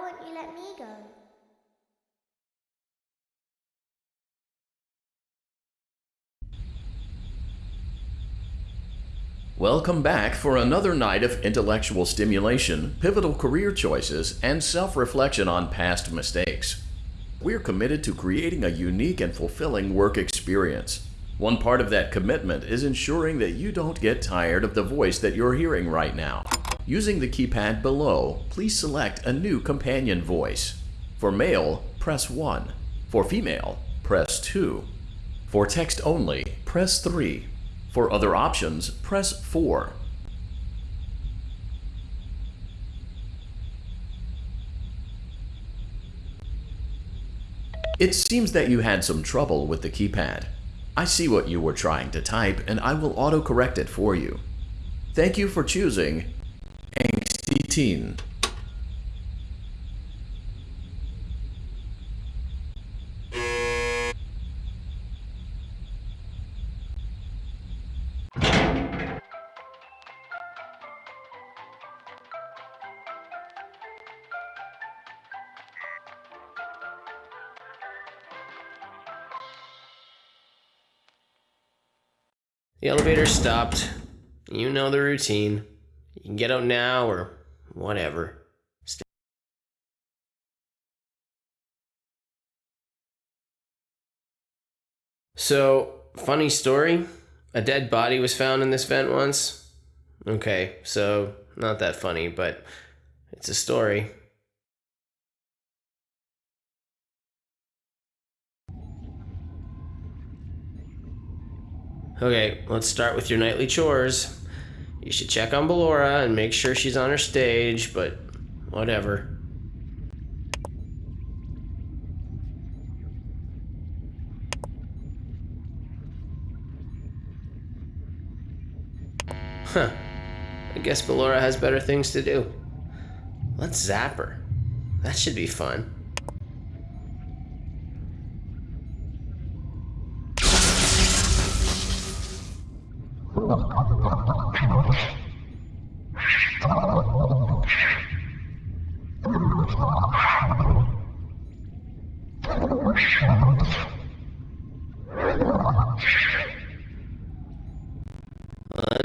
won't you let me go? Welcome back for another night of intellectual stimulation, pivotal career choices, and self-reflection on past mistakes. We're committed to creating a unique and fulfilling work experience. One part of that commitment is ensuring that you don't get tired of the voice that you're hearing right now. Using the keypad below, please select a new companion voice. For male, press 1. For female, press 2. For text only, press 3. For other options, press 4. It seems that you had some trouble with the keypad. I see what you were trying to type and I will autocorrect it for you. Thank you for choosing Angsty Teen. The elevator stopped. You know the routine. You can get out now or whatever. So, funny story. A dead body was found in this vent once. Okay, so not that funny, but it's a story. Okay, let's start with your nightly chores. You should check on Ballora and make sure she's on her stage, but whatever. Huh. I guess Ballora has better things to do. Let's zap her. That should be fun.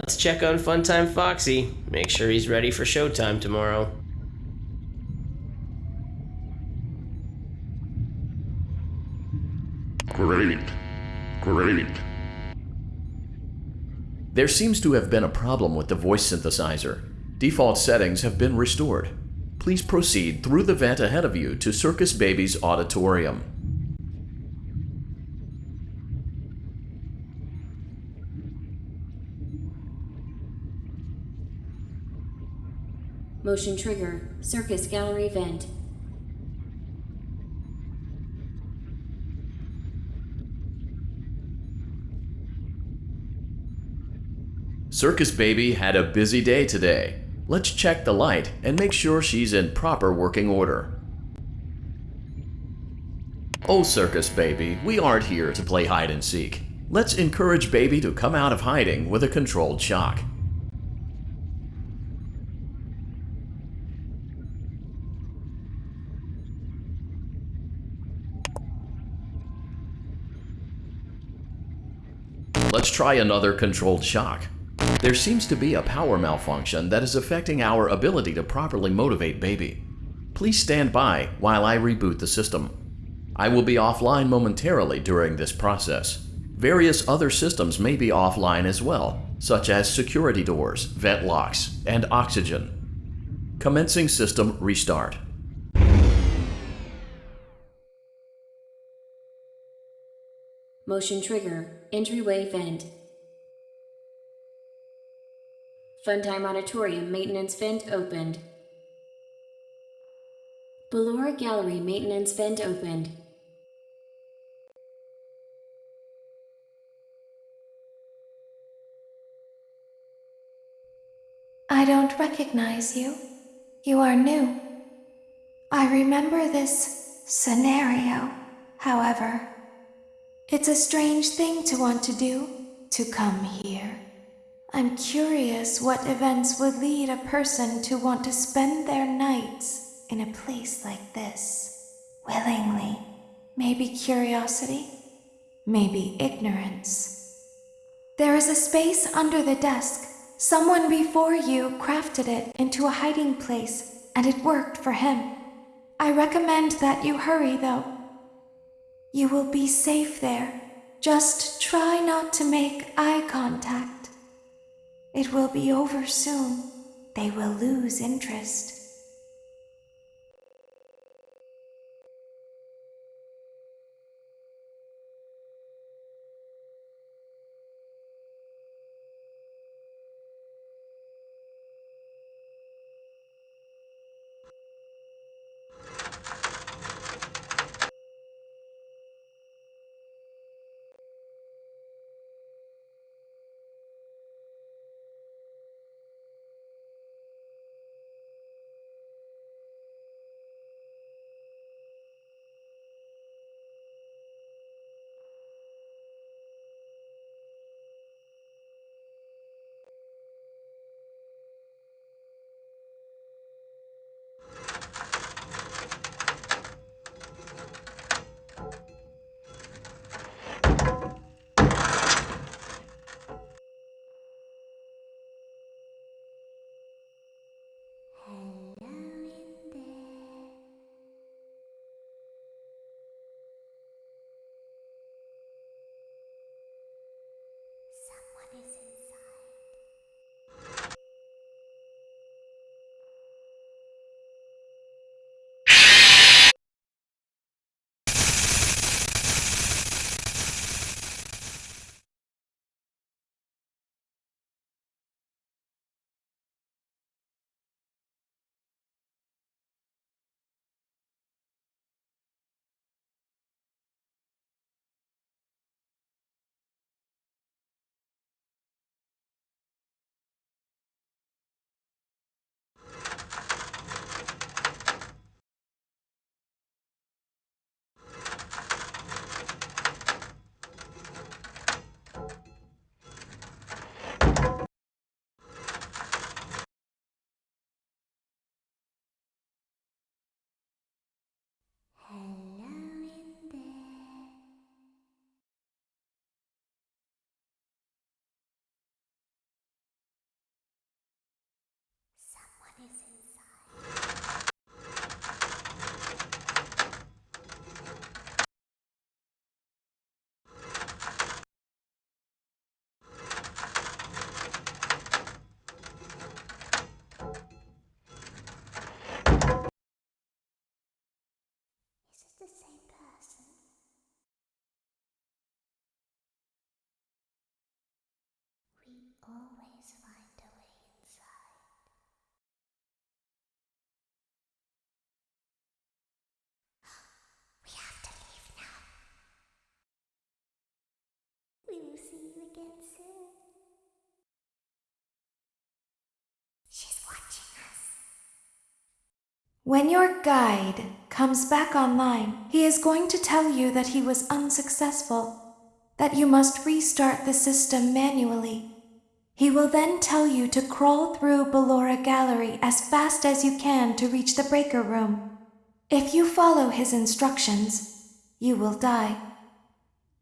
Let's check on Funtime Foxy. Make sure he's ready for showtime tomorrow. Great. Great. There seems to have been a problem with the voice synthesizer. Default settings have been restored. Please proceed through the vent ahead of you to Circus Baby's auditorium. Motion trigger. Circus gallery vent. Circus Baby had a busy day today. Let's check the light and make sure she's in proper working order. Oh, Circus Baby, we aren't here to play hide and seek. Let's encourage Baby to come out of hiding with a controlled shock. Let's try another controlled shock. There seems to be a power malfunction that is affecting our ability to properly motivate baby. Please stand by while I reboot the system. I will be offline momentarily during this process. Various other systems may be offline as well, such as security doors, vent locks, and oxygen. Commencing system restart. Motion trigger. Entryway vent. Funtime Auditorium maintenance vent opened. Ballora Gallery maintenance vent opened. I don't recognize you. You are new. I remember this scenario, however. It's a strange thing to want to do, to come here. I'm curious what events would lead a person to want to spend their nights in a place like this. Willingly. Maybe curiosity, maybe ignorance. There is a space under the desk. Someone before you crafted it into a hiding place, and it worked for him. I recommend that you hurry, though. You will be safe there. Just try not to make eye contact. It will be over soon. They will lose interest. When your guide comes back online, he is going to tell you that he was unsuccessful, that you must restart the system manually. He will then tell you to crawl through Ballora Gallery as fast as you can to reach the breaker room. If you follow his instructions, you will die.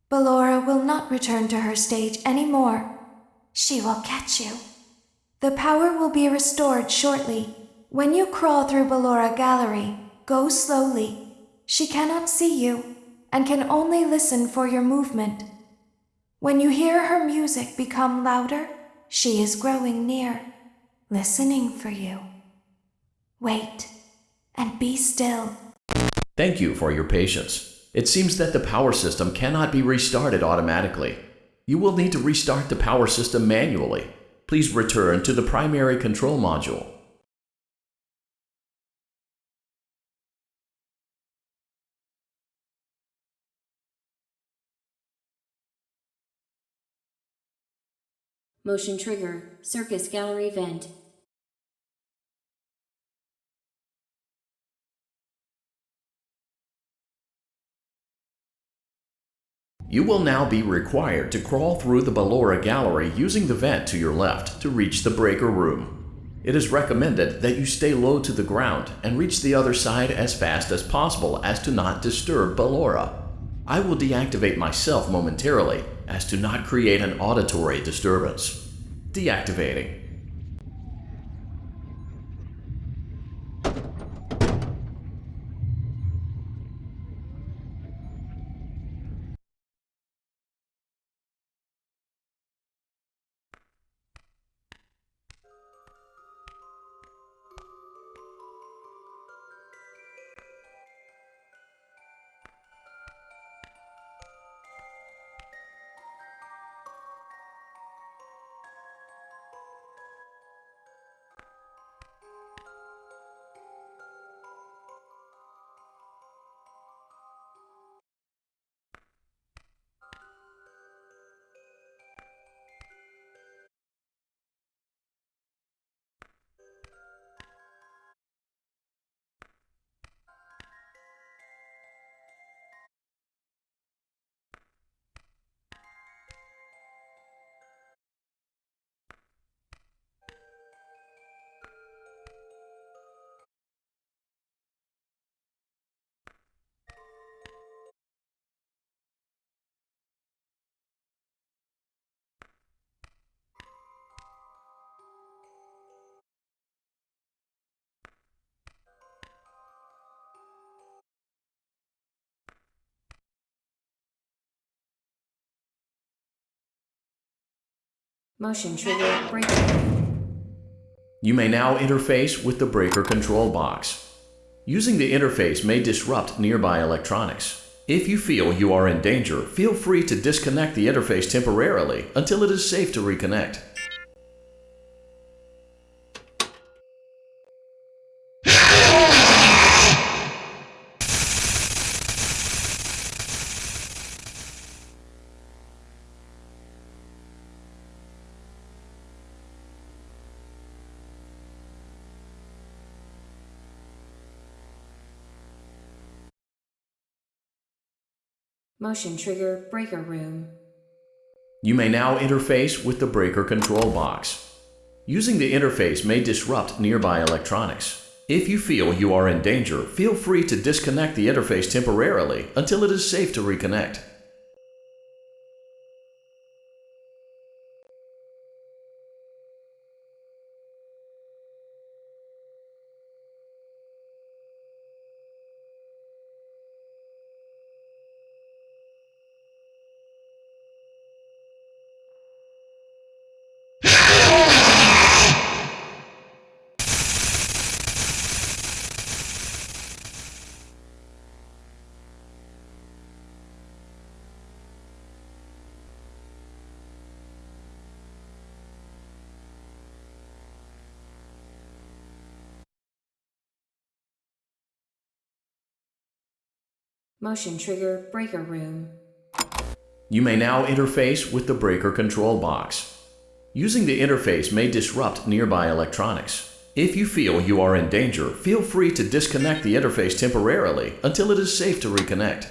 Ballora will not return to her stage anymore. She will catch you. The power will be restored shortly. When you crawl through Ballora Gallery, go slowly. She cannot see you and can only listen for your movement. When you hear her music become louder, she is growing near, listening for you. Wait and be still. Thank you for your patience. It seems that the power system cannot be restarted automatically. You will need to restart the power system manually. Please return to the primary control module. Motion trigger, circus gallery vent. You will now be required to crawl through the Ballora Gallery using the vent to your left to reach the breaker room. It is recommended that you stay low to the ground and reach the other side as fast as possible as to not disturb Ballora. I will deactivate myself momentarily as to not create an auditory disturbance. Deactivating. Motion trigger breaker. You may now interface with the breaker control box. Using the interface may disrupt nearby electronics. If you feel you are in danger, feel free to disconnect the interface temporarily until it is safe to reconnect. Motion trigger breaker room. You may now interface with the breaker control box. Using the interface may disrupt nearby electronics. If you feel you are in danger, feel free to disconnect the interface temporarily until it is safe to reconnect. Motion trigger breaker room. You may now interface with the breaker control box. Using the interface may disrupt nearby electronics. If you feel you are in danger, feel free to disconnect the interface temporarily until it is safe to reconnect.